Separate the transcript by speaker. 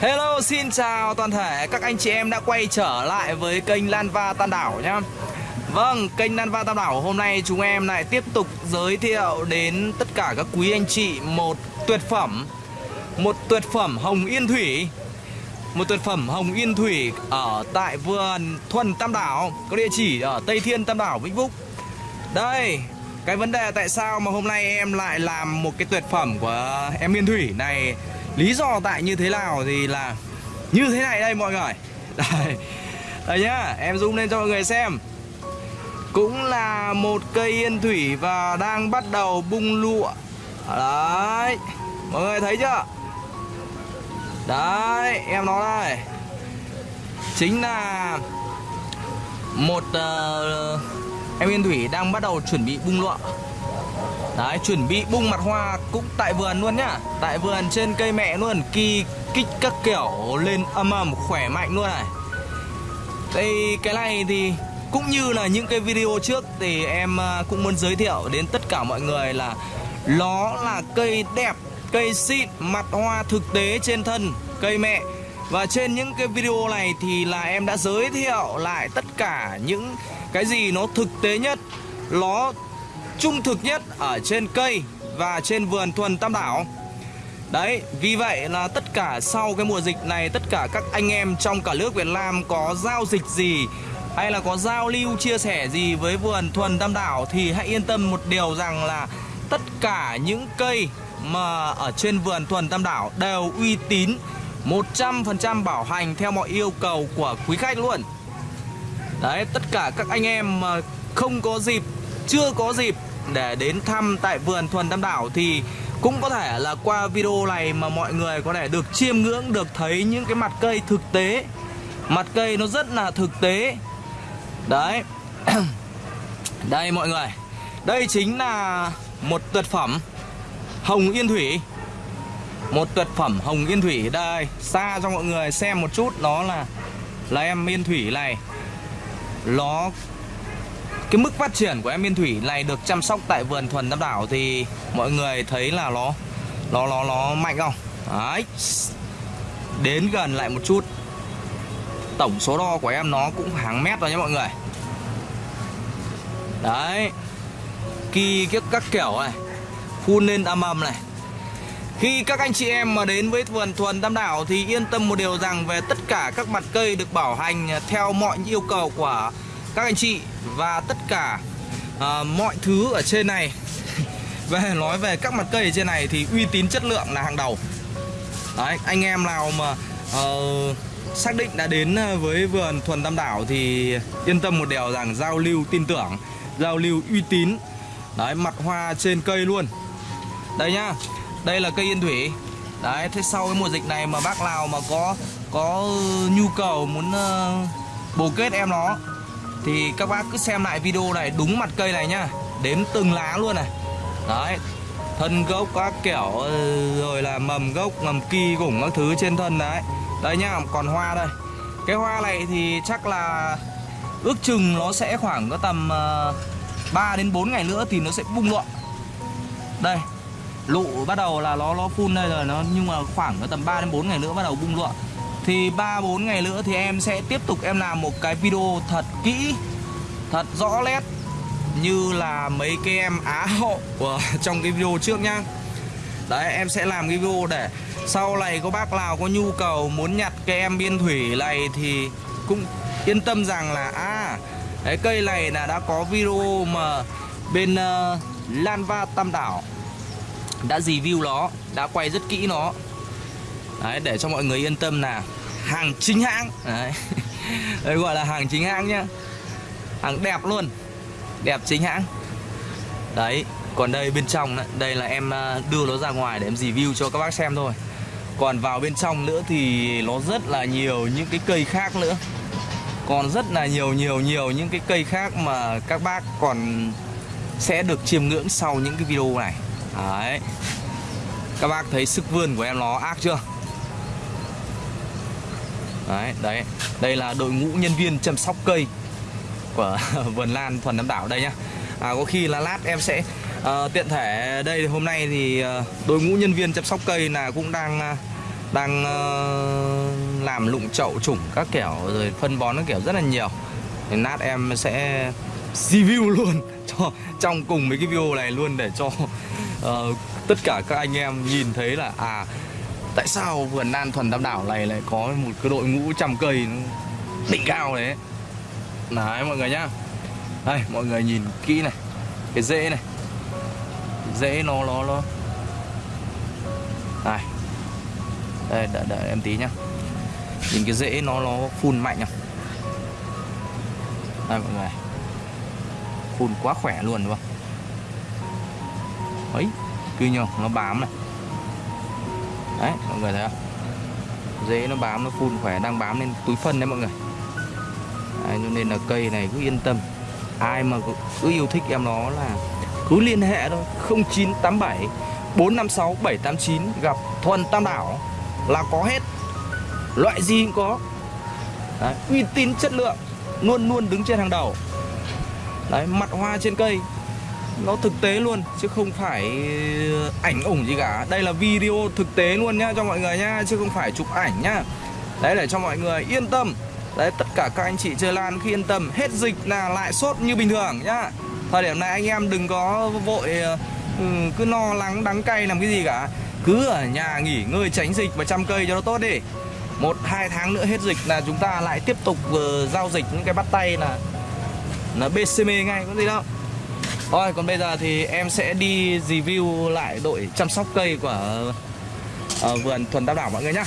Speaker 1: Hello, xin chào toàn thể. Các anh chị em đã quay trở lại với kênh Lan Va Tam Đảo nhá. Vâng, kênh Lan Va Tam Đảo hôm nay chúng em lại tiếp tục giới thiệu đến tất cả các quý anh chị một tuyệt phẩm Một tuyệt phẩm Hồng Yên Thủy. Một tuyệt phẩm Hồng Yên Thủy ở tại vườn Thuần Tam Đảo Có địa chỉ ở Tây Thiên Tam Đảo, Vĩnh Phúc. Đây, cái vấn đề tại sao mà hôm nay em lại làm một cái tuyệt phẩm của em Yên Thủy này? Lý do tại như thế nào thì là như thế này đây mọi người. Đây, đây nhá, em zoom lên cho mọi người xem. Cũng là một cây yên thủy và đang bắt đầu bung lụa. Đấy, mọi người thấy chưa? Đấy, em nó đây. Chính là một uh, em yên thủy đang bắt đầu chuẩn bị bung lụa. Đấy, chuẩn bị bung mặt hoa cũng tại vườn luôn nhá. Tại vườn trên cây mẹ luôn Kỳ kích các kiểu lên âm ầm khỏe mạnh luôn này. Đây, cái này thì cũng như là những cái video trước Thì em à, cũng muốn giới thiệu đến tất cả mọi người là Nó là cây đẹp, cây xịn, mặt hoa thực tế trên thân cây mẹ. Và trên những cái video này thì là em đã giới thiệu lại tất cả những cái gì nó thực tế nhất. Nó trung thực nhất ở trên cây và trên vườn thuần tam đảo. Đấy, vì vậy là tất cả sau cái mùa dịch này Tất cả các anh em trong cả nước Việt Nam có giao dịch gì Hay là có giao lưu chia sẻ gì với vườn thuần tam đảo Thì hãy yên tâm một điều rằng là Tất cả những cây mà ở trên vườn thuần tam đảo đều uy tín 100% bảo hành theo mọi yêu cầu của quý khách luôn. Đấy, tất cả các anh em mà không có dịp chưa có dịp để đến thăm tại vườn Thuần Tam Đảo thì cũng có thể là qua video này mà mọi người có thể được chiêm ngưỡng, được thấy những cái mặt cây thực tế. Mặt cây nó rất là thực tế. Đấy. Đây mọi người. Đây chính là một tuyệt phẩm hồng yên thủy. Một tuyệt phẩm hồng yên thủy. Đây, xa cho mọi người xem một chút. Nó là là em yên thủy này. Nó cái mức phát triển của em biên Thủy này được chăm sóc tại vườn thuần Tam Đảo thì mọi người thấy là nó nó nó nó mạnh không? Đấy. Đến gần lại một chút. Tổng số đo của em nó cũng hàng mét rồi nhé mọi người. Đấy. Kỳ các các kiểu này. Phun lên âm ầm này. Khi các anh chị em mà đến với vườn thuần Tam Đảo thì yên tâm một điều rằng về tất cả các mặt cây được bảo hành theo mọi yêu cầu của các anh chị và tất cả uh, mọi thứ ở trên này. Về nói về các mặt cây ở trên này thì uy tín chất lượng là hàng đầu. Đấy anh em nào mà uh, xác định đã đến ờ, với vườn thuần tam đảo thì yên tâm một điều rằng giao lưu tin tưởng giao lưu uy tín. Đấy mặt hoa trên cây luôn. Đây nhá đây là cây yên thủy. Đấy thế sau cái mùa dịch này mà bác nào mà có có nhu cầu muốn uh, bồ kết em nó thì các bác cứ xem lại video này đúng mặt cây này nhá Đếm từng lá luôn này. Đấy Thân gốc các kiểu ừ, Rồi là mầm gốc, mầm kỳ cũng các thứ trên thân đấy. Đây nhá, còn hoa đây. Cái hoa này thì chắc là Ước chừng nó sẽ khoảng có tầm ờ, 3 đến 4 ngày nữa thì nó sẽ bung lụa. Đây Lụ bắt đầu là nó nó phun đây rồi nó Nhưng mà khoảng có tầm 3 đến 4 ngày nữa bắt đầu bung lụa thì 3-4 ngày nữa thì em sẽ tiếp tục em làm một cái video thật kỹ Thật rõ nét Như là mấy cái em á hậu của trong cái video trước nhá. Đấy em sẽ làm cái video để Sau này có bác nào có nhu cầu muốn nhặt cái em biên thủy này Thì cũng yên tâm rằng là À cái cây này là đã có video mà bên ờ, uh, Lanva Tam Đảo đã review nó đã quay rất kỹ nó đấy, để cho mọi người yên tâm là hàng chính hãng. Đấy. đấy, gọi là hàng chính hãng nhá. Hàng đẹp luôn. Đẹp chính hãng. Đấy, còn đây bên trong đây là em à, đưa nó ra ngoài để em review cho các bác xem thôi. Còn vào bên trong nữa thì nó rất là nhiều những cái cây khác nữa. Còn rất là nhiều nhiều nhiều những cái cây khác mà các bác còn sẽ được chiêm ngưỡng sau những cái video này. Đấy. Các bác thấy sức vươn của em nó ác chưa? Đấy đấy. Đây là đội ngũ nhân viên chăm sóc cây của vườn lan thuần nam đảo đây nhá. À, có khi là lát em sẽ à, tiện thể đây. Hôm nay thì à, đội ngũ nhân viên chăm sóc cây là cũng đang à, đang à, làm lụng chậu chủng các kiểu rồi phân bón các kiểu rất là nhiều. Thì nát em sẽ review luôn cho trong cùng mấy cái video này luôn để cho ờ, tất cả các anh em nhìn thấy là à tại sao vườn Nan Thuần Tam Đảo này lại có một cái đội ngũ trăm cây nó đỉnh cao đấy đấy mọi người nhá. Đây mọi người nhìn kỹ này. Cái rễ này. Rễ nó nó nó. Này. Đây đợi, đợi em tí nhá. Nhìn cái rễ nó nó phun mạnh không đây mọi người. Phun quá khỏe luôn đúng không? Ấy cứ nhờ nó bám này đấy mọi người thấy không? Dế nó bám nó phun khỏe đang bám lên túi phân đấy mọi người. Đấy, cho nên là cây này cứ yên tâm. Ai mà cứ, cứ yêu thích em nó là cứ liên hệ thôi. 0987 456 789 gặp Thuần Tam Đảo là có hết. Loại gì cũng có. Đấy, uy tín chất lượng luôn luôn đứng trên hàng đầu. Đấy mặt hoa trên cây nó thực tế luôn chứ không phải ờ, ảnh ủng gì cả. Đây là video thực tế luôn nhá cho mọi người nhá chứ không phải chụp ảnh nhá. Đấy để cho mọi người yên tâm. Đấy tất cả các anh chị chơi lan khi yên tâm hết dịch là lại sốt như bình thường nhá. Thời điểm này anh em đừng có vội ờ, ừ, cứ lo lắng đắng cay làm cái gì cả. Cứ ở nhà nghỉ ngơi tránh dịch và chăm cây cho nó tốt đi. Một hai tháng nữa hết dịch là chúng ta lại tiếp tục uh, giao dịch những cái bắt tay là là BCM ngay có gì đâu. Rồi, còn bây giờ thì em sẽ đi review lại đội chăm sóc cây của uh, vườn thuần tam đảo mọi người nhá.